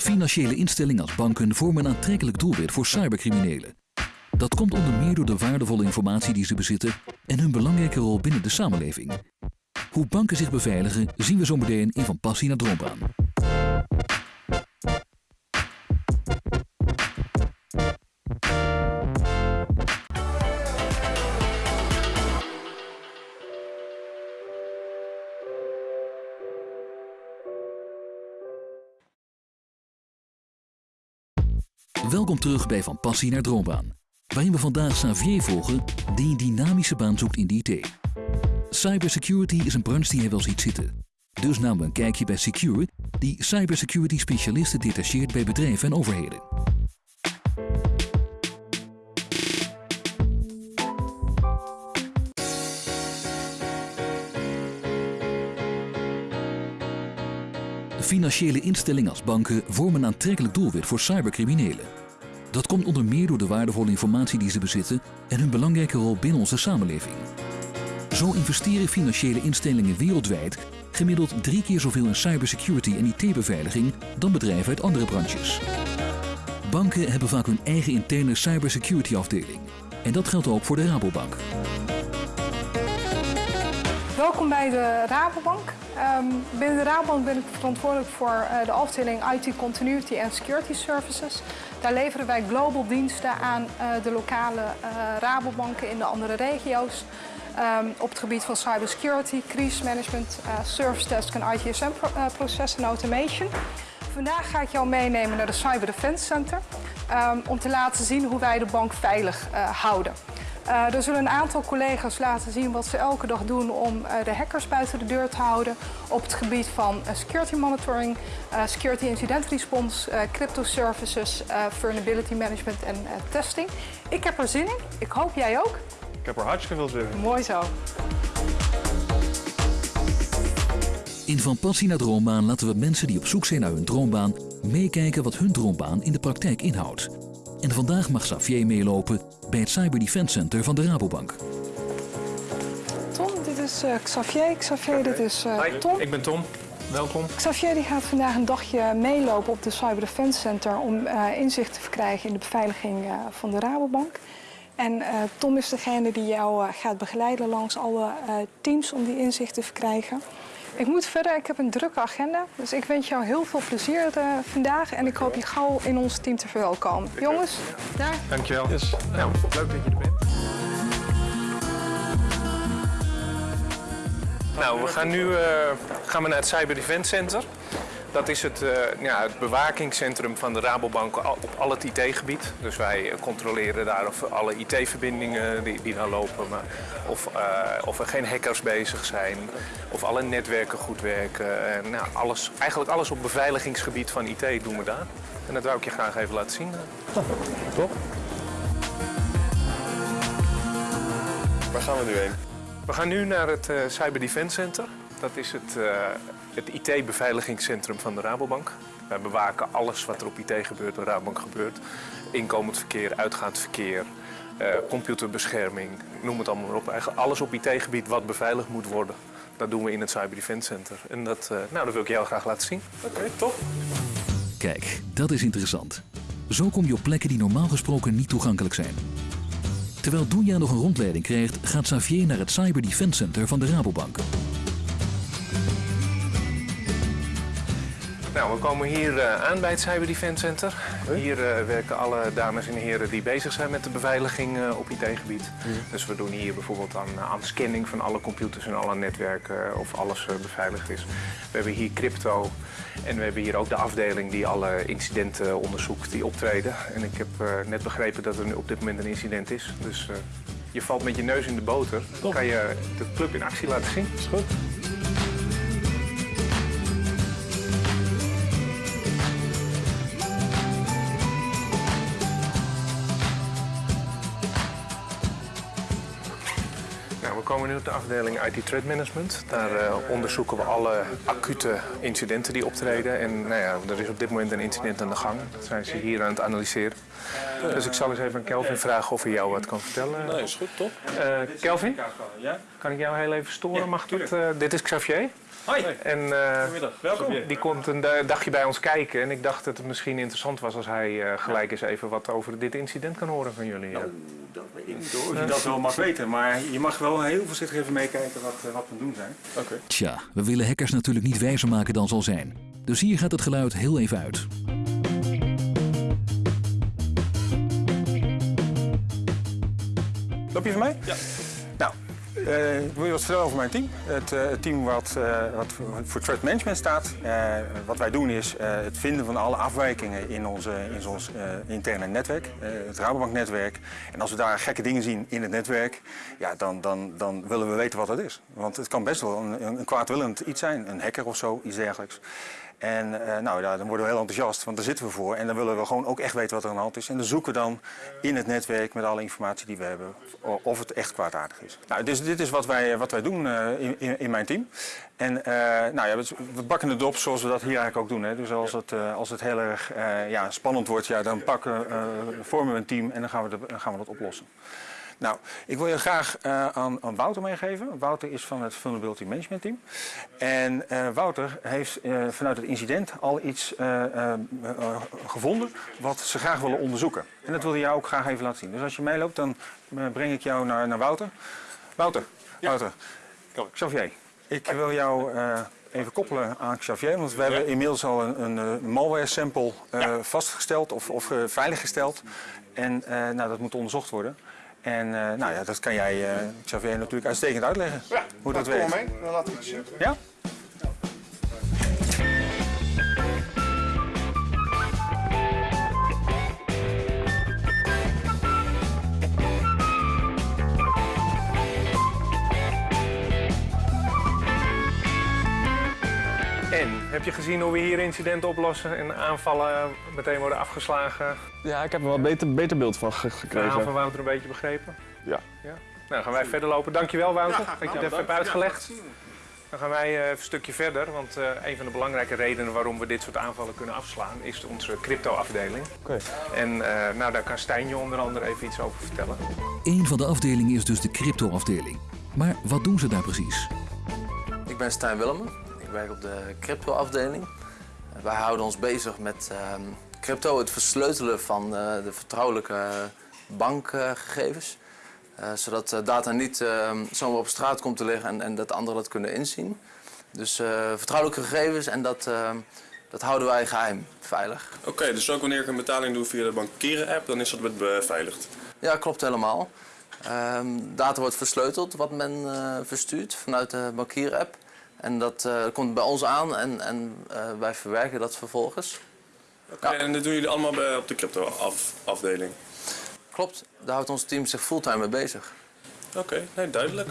Financiële instellingen als banken vormen een aantrekkelijk doelwit voor cybercriminelen. Dat komt onder meer door de waardevolle informatie die ze bezitten en hun belangrijke rol binnen de samenleving. Hoe banken zich beveiligen zien we zo meteen in Van Passie naar Droombaan. Welkom terug bij Van Passie naar Droombaan, waarin we vandaag Xavier volgen die een dynamische baan zoekt in de IT. Cybersecurity is een branche die hij wel ziet zitten. Dus namen we een kijkje bij Secure, die cybersecurity specialisten detacheert bij bedrijven en overheden. Financiële instellingen als banken vormen een aantrekkelijk doelwit voor cybercriminelen. Dat komt onder meer door de waardevolle informatie die ze bezitten en hun belangrijke rol binnen onze samenleving. Zo investeren financiële instellingen wereldwijd gemiddeld drie keer zoveel in cybersecurity en IT-beveiliging dan bedrijven uit andere branches. Banken hebben vaak hun eigen interne cybersecurity afdeling. En dat geldt ook voor de Rabobank. Welkom bij de Rabobank. Ehm, binnen de Rabobank ben ik verantwoordelijk voor eh, de afdeling IT Continuity and Security Services. Daar leveren wij global diensten aan uh, de lokale uh, Rabobanken in de andere regio's. Um, op het gebied van cybersecurity, crisismanagement, service desk en ITSM-processen en automation. Vandaag ga ik jou meenemen naar de Cyber Defense Center um, om te laten zien hoe wij de bank veilig houden. Uh, er zullen een aantal collega's laten zien wat ze elke dag doen om uh, de hackers buiten de deur te houden op het gebied van uh, security monitoring, security incident response, crypto services, vulnerability management en testing. Ik heb er zin in. Ik hoop jij ook. Ik heb er hartstikke veel zin in. Mooi zo. In Van Passie naar Droombaan laten we mensen die op zoek zijn naar hun droombaan meekijken wat hun droombaan in de praktijk inhoudt. En vandaag mag Xavier meelopen bij het Cyber Defense Center van de Rabobank. Tom, dit is uh, Xavier. Xavier, dit is uh, Hi, Tom. ik ben Tom. Welkom. Xavier die gaat vandaag een dagje meelopen op de Cyber Defense Center om uh, inzicht te verkrijgen in de beveiliging van de Rabobank. En Tom is degene die jou gaat begeleiden langs alle teams om die inzicht te verkrijgen. Ik moet verder, ik heb een drukke agenda. Dus ik wens jou heel veel plezier uh, vandaag. En ik hoop je gauw in ons team te verwelkomen. Jongens, daar. Dankjewel. Yes. Nou, leuk dat je er bent. Nou, we gaan nu uh, gaan we naar het Cyber Defense Center. Dat is het, uh, ja, het bewakingscentrum van de Rabobank op al het IT-gebied. Dus wij controleren daar of alle IT-verbindingen die, die daar lopen, maar of, uh, of er geen hackers bezig zijn, of alle netwerken goed werken. En, nou, alles, eigenlijk alles op beveiligingsgebied van IT doen we daar. En dat wou ik je graag even laten zien. Top. Waar gaan we nu heen? We gaan nu naar het uh, Cyber Defense Center. Dat is het, uh, het IT-beveiligingscentrum van de Rabobank. Wij bewaken alles wat er op IT gebeurt, de Rabobank gebeurt. Inkomend verkeer, uitgaand verkeer, uh, computerbescherming, noem het allemaal maar op. Eigenlijk alles op IT-gebied wat beveiligd moet worden. Dat doen we in het Cyber Defense Center. En dat, uh, nou, dat wil ik jou graag laten zien. Oké, okay, top. Kijk, dat is interessant. Zo kom je op plekken die normaal gesproken niet toegankelijk zijn. Terwijl Doenja nog een rondleiding krijgt, gaat Xavier naar het Cyber Defense Center van de Rabobank. Nou, we komen hier uh, aan bij het Cyber Defense Center. Hier uh, werken alle dames en heren die bezig zijn met de beveiliging uh, op IT-gebied. Dus we doen hier bijvoorbeeld aan, aan scanning van alle computers en alle netwerken of alles beveiligd is. We hebben hier crypto en we hebben hier ook de afdeling die alle incidenten onderzoekt die optreden. En ik heb net begrepen dat er nu op dit moment een incident is. Dus je valt met je neus in de boter. Dan kan je de club in actie laten zien. Is goed. De afdeling IT Threat Management. Daar uh, onderzoeken we alle acute incidenten die optreden. En nou ja, er is op dit moment een incident aan de gang. Dat zijn ze hier aan het analyseren. Dus ik zal eens even aan Kelvin vragen of hij jou wat kan vertellen. Nee, is goed, top. Uh, Kelvin, kan ik jou heel even storen? Mag dat? Uh, dit is Xavier. Hoi. En eh, Goedemiddag. Welkom. die komt een da- dagje bij ons kijken. En ik dacht dat het misschien interessant was als hij eh, gelijk eens even wat over dit incident kan horen van jullie. eh. Dat weet ik niet hoor. Je dat wel mag weten, maar je mag wel heel voorzichtig even meekijken wat, eh, wat we doen zijn. Oké. Tja, we willen hackers natuurlijk niet wijzer maken dan zal zijn. Dus hier gaat het geluid heel even uit. Loop je van mij? Ja. Nou, eh, ik wil je wat vertellen over mijn team. Het, eh, team wat, eh, wat voor- threat management staat. Wat wij doen is het vinden van alle afwijkingen in, in ons interne netwerk, het Rabobank-netwerk. En als we daar gekke dingen zien in het netwerk, ja, dan, dan, dan willen we weten wat dat is. Want het kan best wel een, een kwaadwillend iets zijn, een hacker of zo, iets dergelijks. En eh, nou, ja, dan worden we heel enthousiast, want daar zitten we voor. En dan willen we gewoon ook echt weten wat er aan de hand is. En dan zoeken we dan in het netwerk met alle informatie die we hebben of het echt kwaadaardig is. Nou, dus dit is wat wij, wat wij doen eh, in, in, mijn team. En eh, nou ja, we, bakken het op zoals we dat hier eigenlijk ook doen. Hè. Dus als het, eh, als het heel erg eh, ja, spannend wordt, ja, dan pakken, eh, vormen we een team en dan gaan we, de- dan gaan we dat oplossen. Nou, ik wil je graag eh, aan, aan Wouter meegeven. Wouter is van het Vulnerability Management Team. En eh, Wouter heeft eh, vanuit het incident al iets gevonden wat ze graag willen onderzoeken. En dat wil hij jou ook graag even laten zien. Dus als je meeloopt, dan breng ik jou naar, naar Wouter. Wouter, Wouter, Xavier, ik wil jou even koppelen aan Xavier. Want we hebben inmiddels al een, een malware sample vastgesteld of, of veiliggesteld. En nou, dat moet onderzocht worden. En eh, nou ja, dat kan jij, eh, Xavier, natuurlijk uitstekend uitleggen. hoe dat werkt. mee, dan laat ik het zien. Ja? Heb je gezien hoe we hier incidenten oplossen en aanvallen meteen worden afgeslagen? Ja, ik heb er wel een beter, beter beeld van ge- Het verhaal van gekregen. Wouter een beetje begrepen? Ja. ja? Nou, gaan wij verder lopen. Dankjewel Wouter dat je het even hebt uitgelegd. Dan gaan wij eh, even een stukje verder, want eh, een van de belangrijke redenen waarom we dit soort aanvallen kunnen afslaan is onze crypto-afdeling. Oké. En eh, nou, daar kan Stijn je onder andere even iets over vertellen. Eén van de afdelingen is dus de crypto-afdeling. Maar wat doen ze daar precies? Ik ben Stijn Willemen. Ik werk op de crypto-afdeling. Wij houden ons bezig met ehm, crypto, het versleutelen van eh, de vertrouwelijke bankgegevens. Eh, zodat eh, data niet ehm, zomaar op straat komt te liggen en, en dat anderen dat kunnen inzien. Dus vertrouwelijke gegevens en dat, ehm, dat houden wij geheim, veilig. Oké, dus ook wanneer ik een betaling doe via de bankieren-app, dan is dat beveiligd. Ja, klopt helemaal. Data wordt versleuteld wat men verstuurt vanuit de bankier-app. En dat eh, komt bij ons aan en, en eh, wij verwerken dat vervolgens. Oké, En dat doen jullie allemaal bij, op de crypto-afdeling? Klopt, daar houdt ons team zich fulltime mee bezig. Oké, nee, duidelijk.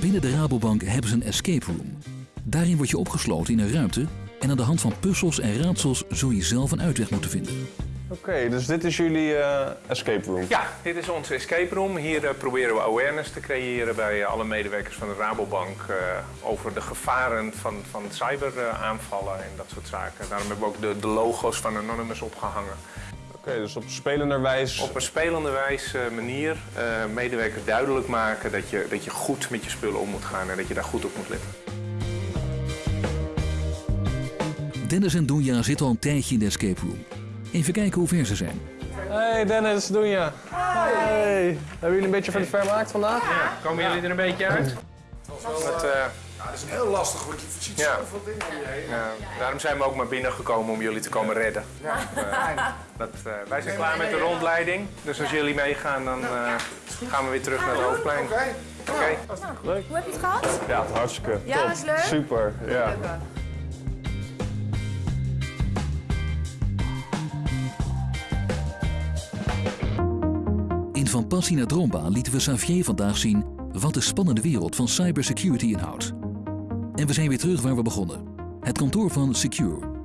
Binnen de Rabobank hebben ze een escape room. Daarin word je opgesloten in een ruimte en aan de hand van puzzels en raadsels zul je zelf een uitweg moeten vinden. Oké, dus dit is jullie eh, escape room. Ja, dit is onze escape room. Hier eh, proberen we awareness te creëren bij alle medewerkers van de Rabobank eh, over de gevaren van, van cyberaanvallen en dat soort zaken. Daarom hebben we ook de, de logo's van Anonymous opgehangen. Oké, dus op spelenderwijs. Op een spelende wijze eh, manier eh, medewerkers duidelijk maken dat je, dat je goed met je spullen om moet gaan en dat je daar goed op moet letten. Dennis en Doenja zitten al een tijdje in de escape room. Even kijken hoe ver ze zijn. Hey Dennis, doen je? Hey. Hebben jullie een beetje van de vermaakt vandaag? Komen jullie er een beetje uit? Dat, eh, Dat is heel lastig, want je ziet Ja. zoveel dingen om je heen. ja, daarom zijn we ook maar binnengekomen om jullie te komen redden. Eh, dat, eh, wij zijn klaar met de rondleiding, dus als jullie meegaan dan eh, gaan we weer terug naar het hoofdplein. Oké. Oké. Hoe heb je het gehad? Ja, hartstikke. Ja, was leuk? Super, ja. Van Passie naar Droombaan lieten we Xavier vandaag zien wat de spannende wereld van cybersecurity inhoudt. En we zijn weer terug waar we begonnen. Het kantoor van Secure.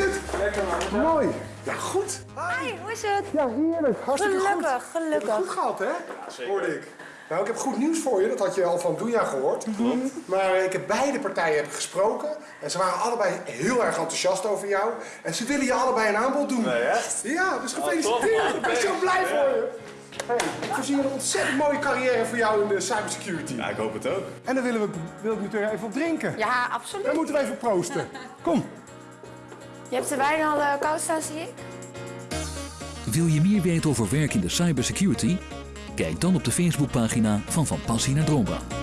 Het? Lekker man. Mooi. Ja, goed. Hi, hoe is het? Ja, heerlijk. Hartstikke Gelukkig, goed. gelukkig. Het goed gehad, hè? Hoorde ik. Nou, ik heb goed nieuws voor je. Dat had je al van Doenja gehoord. Maar eh, ik heb beide partijen heb gesproken. En ze waren allebei heel erg enthousiast over jou. En ze willen je allebei een aanbod doen. Nee, echt? Ja, dus gefeliciteerd. ik ben zo blij voor je. Hey, ik voorzie een ontzettend mooie carrière voor jou in de cybersecurity. Ja, ik hoop het ook. En daar willen we, wil ik natuurlijk even op drinken. Ja, absoluut. Dan moeten we even proosten. Kom. Je hebt de wijn al uh, koud staan, zie ik. Wil je meer weten over werk in de cybersecurity? Kijk dan op de Facebookpagina van Van Passie naar Droombaan.